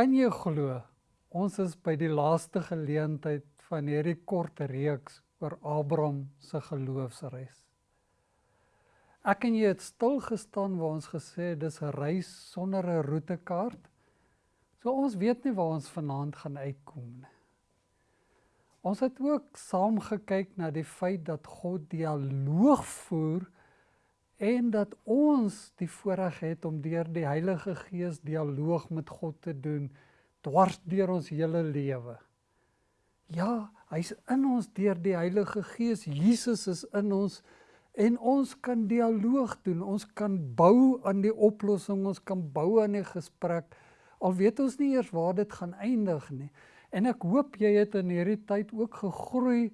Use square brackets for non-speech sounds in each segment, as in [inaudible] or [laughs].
Kan jy glo? Ons is by die laaste geleentheid van hierdie kort reeks oor Abraham se geloofsreis. Ek en jy het stil gestaan waar ons gesê dis 'n reis sonder 'n roetekaart. So ons weet nie waar ons vanaand gaan uitkom nie. Ons het ook saam gekyk na die feit dat God dialoog voer en dat ons die voorreg het om deur die Heilige Gees dialoog met God te doen dwars deur ons hele lewe. Ja, hy's in ons deur die Heilige Gees. Jesus is in ons en ons kan dialoog doen. Ons kan bou aan die oplossing, ons kan bou aan die gesprek. Al weet ons nie eers waar dit gaan eindig nie. En ek hoop jy het in hierdie tyd ook gegroei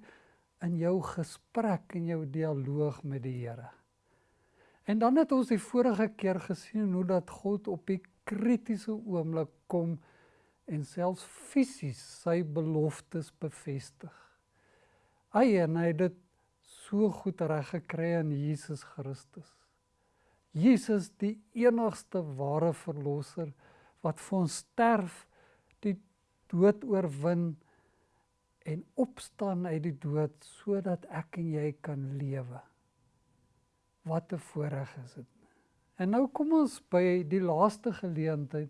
in jou gesprek en jou dialoog met die Here. En dan het ons die vorige keer gesien hoe dat God op die kritiese oomblik kom en selfs fisies sy beloftes bevestig. Hy en hy het dit so goed reg gekry in Jesus Christus. Jesus die enigste ware verlosser wat vir ons sterf, die dood oorwin en opstaan uit die dood sodat ek en jy kan lewe wat 'n voorreg is dit. En nou kom ons by die laaste geleentheid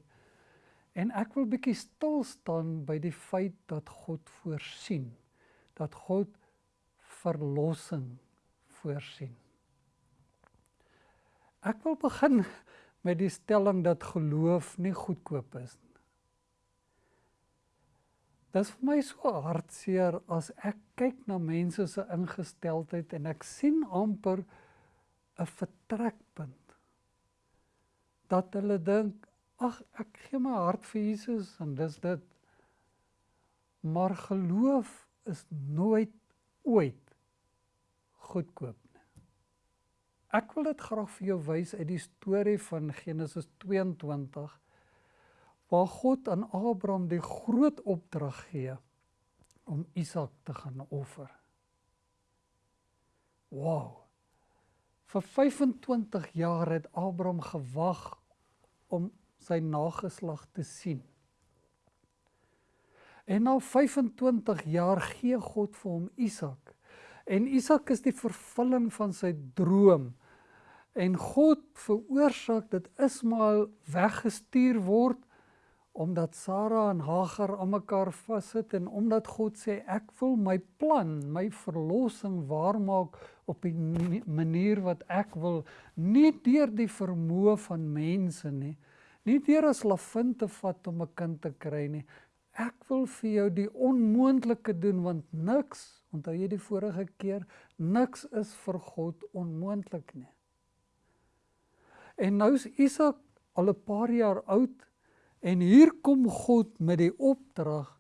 en ek wil bietjie stil staan by die feit dat God voorsien. Dat God verlossing voorsien. Ek wil begin met die stelling dat geloof nie goedkoop is nie. Dit is vir my so hartseer as ek kyk na mense se ingesteldheid en ek sien amper 'n vertrekpunt. Dat hulle dink, ag ek gee my hart vir Jesus en dis dit. Maar geloof is nooit ooit goedkoop nie. Ek wil dit graag vir jou wys uit die storie van Genesis 22 waar God aan Abraham die groot opdrag gee om Isak te gaan offer. Wow. Vir 25 jaar het Abraham gewag om sy nageslag te sien. En na 25 jaar gee God vir hom Isak. En Isak is die vervulling van sy droom. En God veroorsaak dat Ismael weggestuur word omdat Sara en Hagar aan mekaar vassit en omdat God sê ek wil my plan, my verlossing waarmaak op 'n manier wat ek wil, nie deur die vermoë van mense nie, nie deur 'n slavin te vat om 'n kind te kry nie. Ek wil vir jou die onmoontlike doen want niks, onthou jy die vorige keer, niks is vir God onmoontlik nie. En nou is Isak al 'n paar jaar oud En hier kom God met die opdrag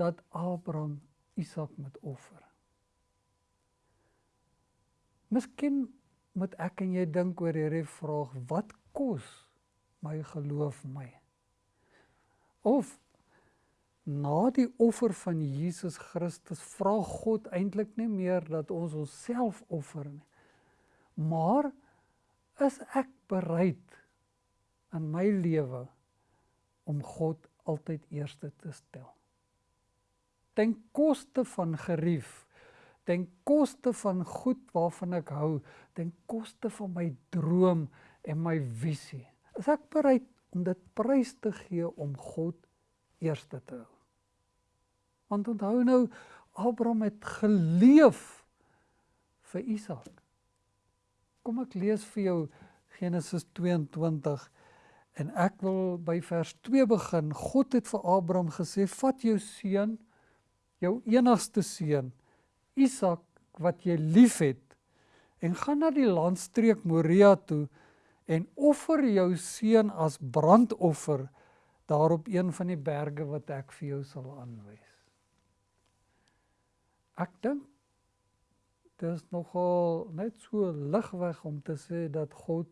dat Abraham Isak moet offer. Miskien moet ek en jy dink oor hierdie vraag, wat kos my geloof my? Of na die offer van Jesus Christus vra God eintlik nie meer dat ons onsself offer nie. Maar is ek bereid in my lewe om God altyd eerste te stel. Ten koste van gerief, ten koste van goed waarvan ek hou, ten koste van my droom en my visie. Is ek bereid om dit prys te gee om God eerste te hou? Want onthou nou Abraham het geleef vir Isak. Kom ek lees vir jou Genesis 22 En ek wil by vers 2 begin. God het vir Abraham gesê: "Vat jou seun, jou enigste seun, Isak wat jy liefhet, en gaan na die landstreek Moria toe en offer jou seun as brandoffer daarop een van die berge wat ek vir jou sal aanwys." Ek dink dit is nogal net so ligweg om te sê dat God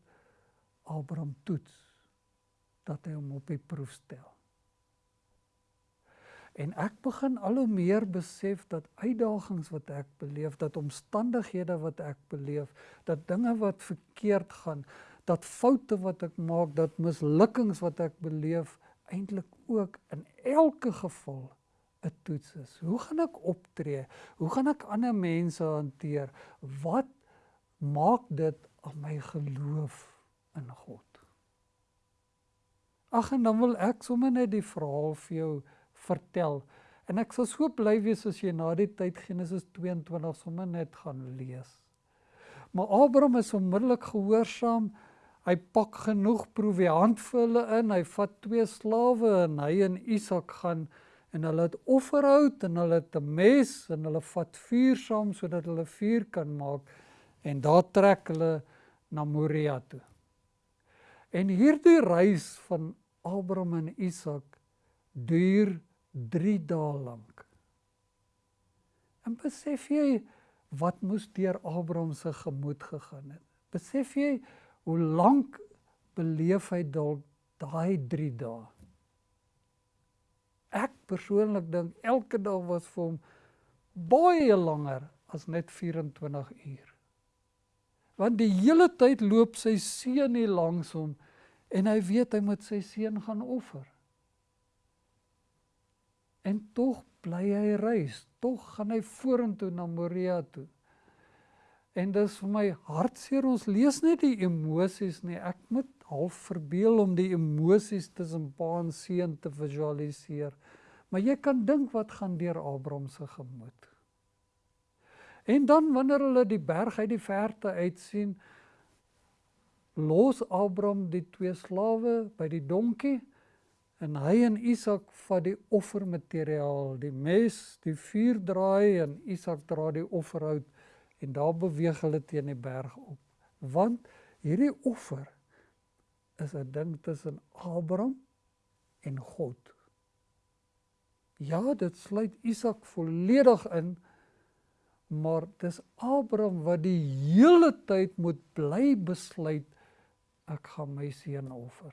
Abraham toets dat hy hom op die proef stel. En ek begin al hoe meer besef dat uitdagings wat ek beleef, dat omstandighede wat ek beleef, dat dinge wat verkeerd gaan, dat foute wat ek maak, dat mislukkings wat ek beleef, eintlik ook in elke geval 'n toets is. Hoe gaan ek optree? Hoe gaan ek ander mense hanteer? Wat maak dit aan my geloof in God? Ag en dan wil ek sommer net die verhaal vir jou vertel. En ek sal so bly wees as jy na die tyd Genesis 22 sommer net gaan lees. Maar Abraham is onmiddellik gehoorsaam. Hy pak genoeg proviant vir hulle in. Hy vat twee slawe en hy en Isak gaan en hulle het offerhout en hulle het 'n mes en hulle vat vuur saam sodat hulle vuur kan maak en daar trek hulle na Moria toe. En hierdie reis van Abraham en Isak duur 3 dae lank. En besef jy wat moes deur Abraham se gemoed gegaan het? Besef jy hoe lank beleef hy dalk daai 3 dae? Ek persoonlik dink elke dag was vir hom baie langer as net 24 uur. Want die hele tyd loop sy seun hier langs hom en hy weet hy moet sy seun gaan offer. En tog bly hy reis, tog gaan hy vorentoe na Moria toe. En dis vir my hartseer ons lees net die emosies nie. Ek moet half verbeel om die emosies tussen pa en seun te visualiseer. Maar jy kan dink wat gaan deur Abraham se gemoed. En dan wanneer hulle die berg uit die verte uit sien, los Abraham die twee slawe by die donkie en hy en Isak vat die offermateriaal, die mes, die vuur draai en Isak dra die offerhout en daar beweeg hulle teen die berg op. Want hierdie offer is 'n ding tussen Abraham en God. Ja, dit sluit Isak volledig in, maar dis Abraham wat die hele tyd moet bly besluit ek gaan my seun offer.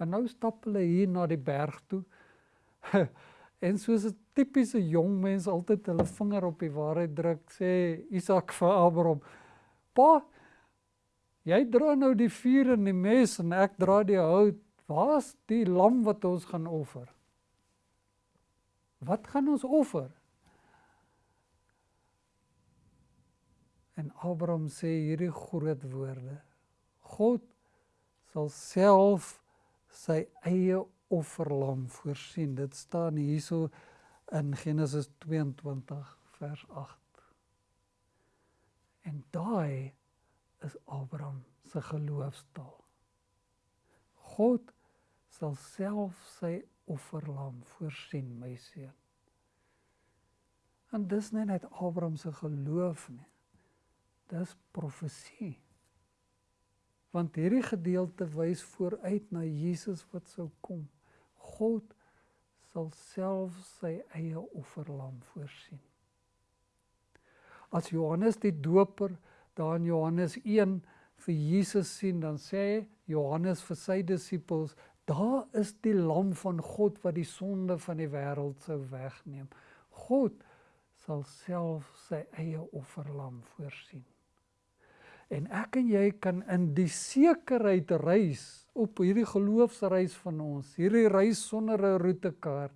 En nou stap hulle hier na die berg toe. [laughs] en soos 'n tipiese jong mens altyd hulle vinger op die waarheid druk, sê Isak vir Abraham: "Pa, jy dra nou die vuur en die mes en ek dra die hout. Waar's die lam wat ons gaan offer?" Wat gaan ons offer? En Abraham sê hierdie groot woorde: God sal self sy eie offerlam voorsien. Dit staan hierso in Genesis 22 vers 8. En daai is Abraham se geloofstaal. God sal self sy offerlam voorsien, my seun. En dis nie net Abraham se geloof nie. Dis profesie want hierdie gedeelte wys vooruit na Jesus wat sou kom. God sal self sy eie offerlam voorsien. As Johannes die Doper daar in Johannes 1 vir Jesus sien, dan sê Johannes vir sy disippels, daar is die lam van God wat die sonde van die wêreld sou wegneem. God sal self sy eie offerlam voorsien. En ek en jy kan in die sekerheid reis op hierdie geloofsreis van ons, hierdie reis sonder 'n roetekaart.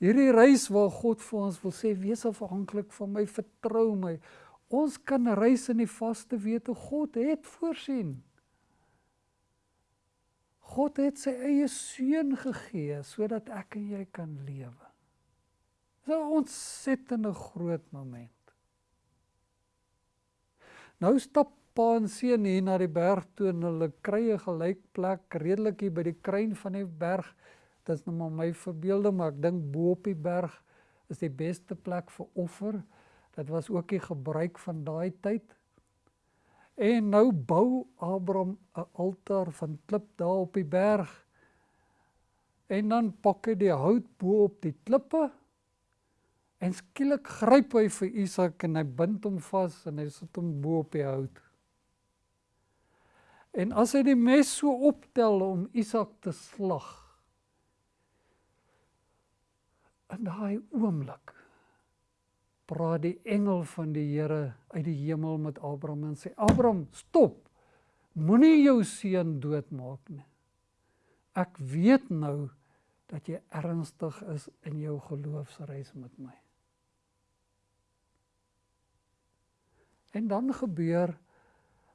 Hierdie reis waar God vir ons wil sê wees afhanklik van my, vertrou my. Ons kan reis in die vaste wete God het voorsien. God het sy eie seun gegee sodat ek en jy kan lewe. Dis 'n ontsettende groot moment. Nou stap pa en seun hier na die berg toe en hulle kry 'n gelyk plek redelik hier by die kruin van die berg. Dit is nou maar my verbeelde, maar ek dink bo op die berg is die beste plek vir offer. Dit was ook die gebruik van daai tyd. En nou bou Abraham 'n altaar van klip daar op die berg. En dan pak hy die hout bo op die klippe En skielik gryp hy vir Isak en hy bind hom vas en hy sit hom bo op die hout. En as hy die mes so optel om Isak te slag. In daai oomblik praat die engel van die Here uit die hemel met Abraham en sê: "Abraham, stop. Moenie jou seun doodmaak nie. ek weet nou dat jy ernstig is in jou geloofsreis met my. En dan gebeur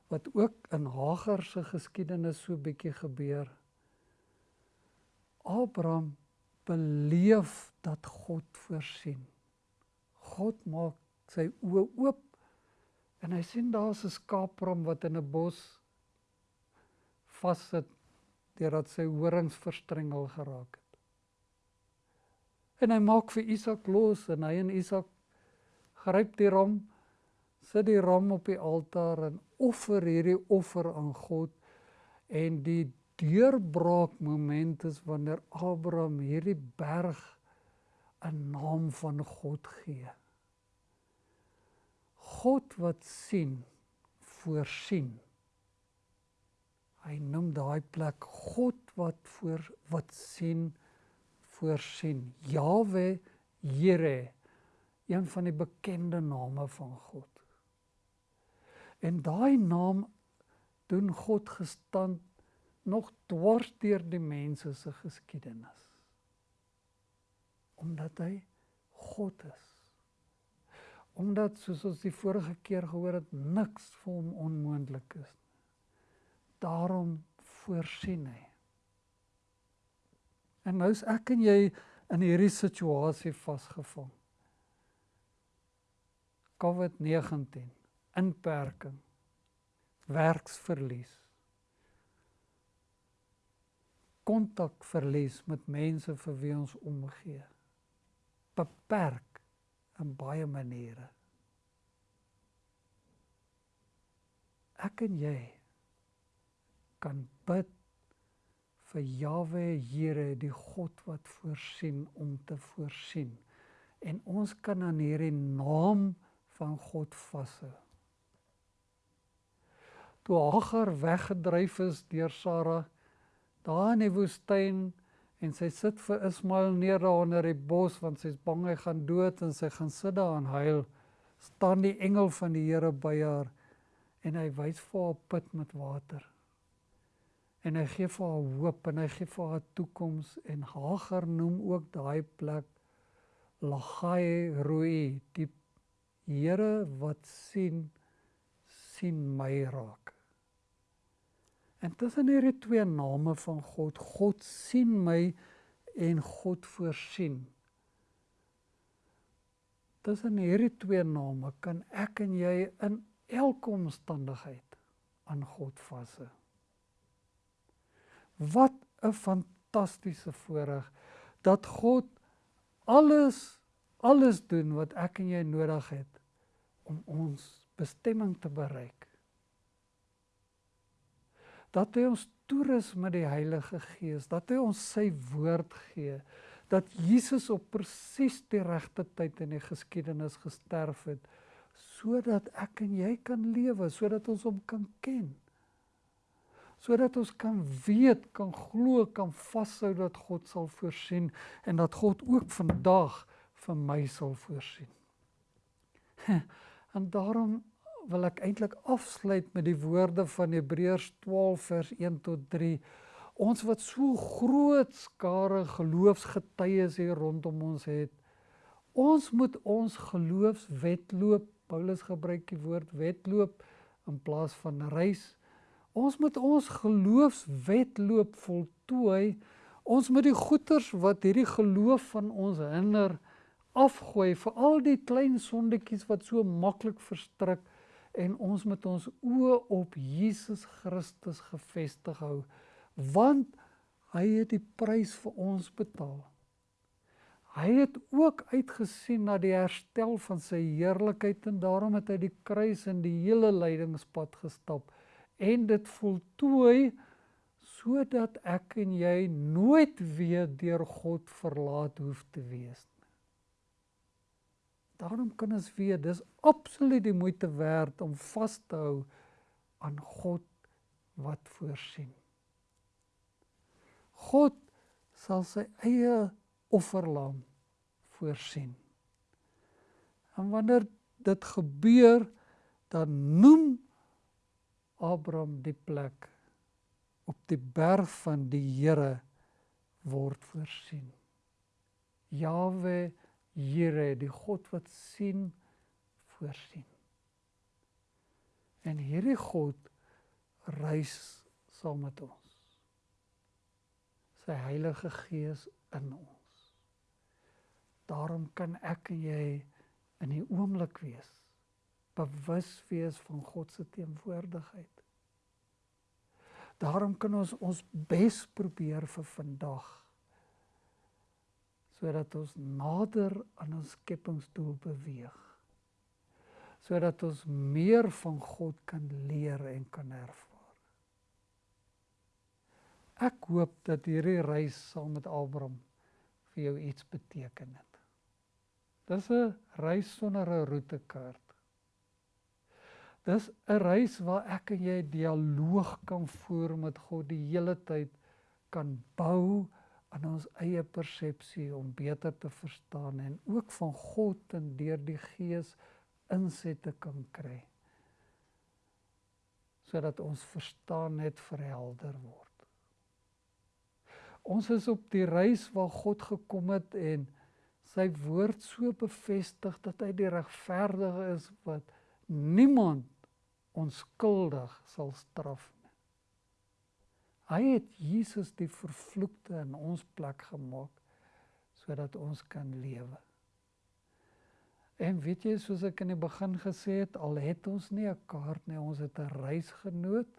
wat ook in Hagar se geskiedenis so bietjie gebeur. Abraham beleef dat God voorsien. God maak sy oë oop en hy sien daar's 'n skaapram wat in 'n bos vassit deurdat sy horings verstrengel geraak het. En hy maak vir Isak los en hy en Isak gryp die ram, sit die ram op die altaar en offer hierdie offer aan God en die deurbraak moment is wanneer Abraham hierdie berg 'n naam van God gee. God wat sien, voorsien. Hy noem daai plek God wat voor wat sien voorsien. Jawe Here, een van die bekende name van God. En daai naam doen God gestand nog dwars deur die mense se geskiedenis. Omdat hy God is. Omdat soos ons die vorige keer gehoor het, niks vir hom onmoontlik is. Daarom voorsien hy. En nou is ek en jy in hierdie situasie vasgevang. COVID-19, inperking, werksverlies. Kontakverlies met mense vir wie ons omgee. Beperk in baie maniere. Ek en jy kan bid vir Jawe Here, die God wat voorsien om te voorsien. En ons kan aan hierdie naam van God vashou. Toe Hagar weggedryf is deur Sara daar in die woestyn en sy sit vir Ismael neer daar onder die bos want sy's bang hy gaan dood en sy gaan sit daar en huil staan die engel van die Here by haar en hy wys vir haar put met water en hy gee vir haar hoop en hy gee vir haar toekoms en Hagar noem ook daai plek Lagai Roi die Here wat sien sien my raak. En tussen hierdie twee name van God, God sien my en God voorsien. Tussen hierdie twee name kan ek en jy in elke omstandigheid aan God vashou. Wat 'n fantastiese voorreg dat God alles alles doen wat ek en jy nodig het om ons bestemming te bereik. Dat hy ons toerus met die Heilige Gees, dat hy ons sy woord gee, dat Jesus op presies die regte tyd in die geskiedenis gesterf het sodat ek en jy kan lewe, sodat ons hom kan ken sodat ons kan weet, kan glo, kan vashou dat God sal voorsien en dat God ook vandag vir my sal voorsien. [laughs] En daarom wil ek eintlik afsluit met die woorde van Hebreërs 12 vers 1 tot 3. Ons wat so groot skare geloofsgetuies hier rondom ons het. Ons moet ons geloofswetloop, Paulus gebruik die woord wedloop in plaas van reis Ons moet ons geloofswetloop voltooi. Ons moet die goeters wat hierdie geloof van ons hinder afgooi vir al die klein sondetjies wat so maklik verstrik en ons moet ons oë op Jesus Christus gefestig hou want hy het die prys vir ons betaal. Hy het ook uitgesien na die herstel van sy heerlikheid en daarom het hy die kruis en die hele lydingspad gestap en dit voltooi sodat ek en jy nooit weer deur God verlaat hoef te wees nie. Daarom kan ons weet dis absoluut die moeite werd om vas te hou aan God wat voorsien. God sal sy eie offerlam voorsien. En wanneer dit gebeur, dan noem Abraham die plek op die berg van die Here word voorsien. Jawe Here, die God wat sien, voorsien. En hierdie God reis saam met ons. Sy Heilige Gees in ons. Daarom kan ek en jy in die oomblik wees, bewus wees van God se teenwoordigheid. Daarom kan ons ons bes probeer vir vandag sodat ons nader aan ons skepingsdoel beweeg. Sodat ons meer van God kan leer en kan ervaar. Ek hoop dat hierdie reis saam met Abraham vir jou iets beteken het. Dis 'n reis sonder 'n roetekaart. Dis 'n reis waar ek en jy dialoog kan voer met God die hele tyd kan bou aan ons eie persepsie om beter te verstaan en ook van God en deur die Gees insette kan kry sodat ons verstaan net verhelder word. Ons is op die reis waar God gekom het en sy woord so bevestig dat hy die regverdige is wat niemand onskuldig sal straf Hy het Jesus die vervloekte in ons plek gemaak sodat ons kan lewe. En weet jy soos ek in die begin gesê het, al het ons nie 'n kaart nie, ons het 'n reisgenoot.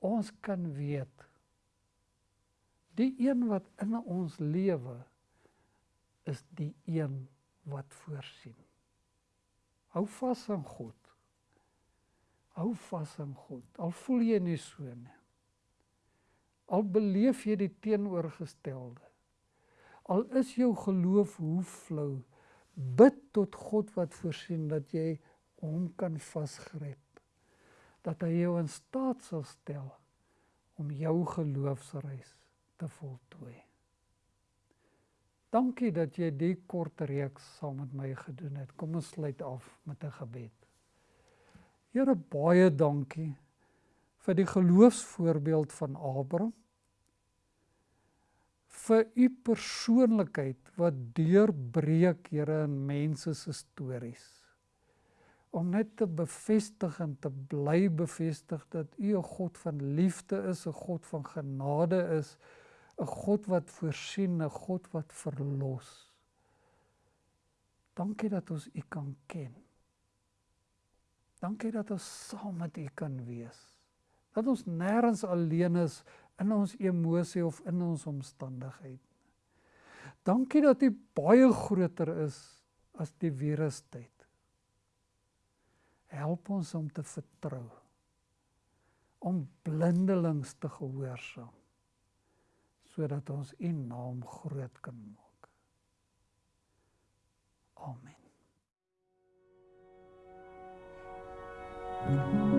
Ons kan weet die een wat in ons lewe is die een wat voorsien. Hou vas aan God. Hou vas aan God. Al voel jy nie so nie. Al beleef jy die teenoorgestelde. Al is jou geloof hoe flou, bid tot God wat voorsien dat jy hom kan vasgryp. Dat hy jou in staat sal stel om jou geloofsreis te voltooi. Dankie dat jy die kort reeks saam met my gedoen het. Kom ons sluit af met 'n gebed. Here baie dankie vir die geloofsvoorbeeld van Abraham vir u persoonlikheid wat deurbreek Here in mense se stories om net te bevestig en te bly bevestig dat u 'n God van liefde is, 'n God van genade is, 'n God wat voorsien, 'n God wat verlos. Dankie dat ons u kan ken. Dankie dat ons saam met u kan wees dat ons nêrens alleen is in ons emosie of in ons omstandigheid. Dankie dat U baie groter is as die virustyd. Help ons om te vertrou om blindelings te gehoorsaam sodat ons U naam groot kan maak. Amen. Mm -hmm.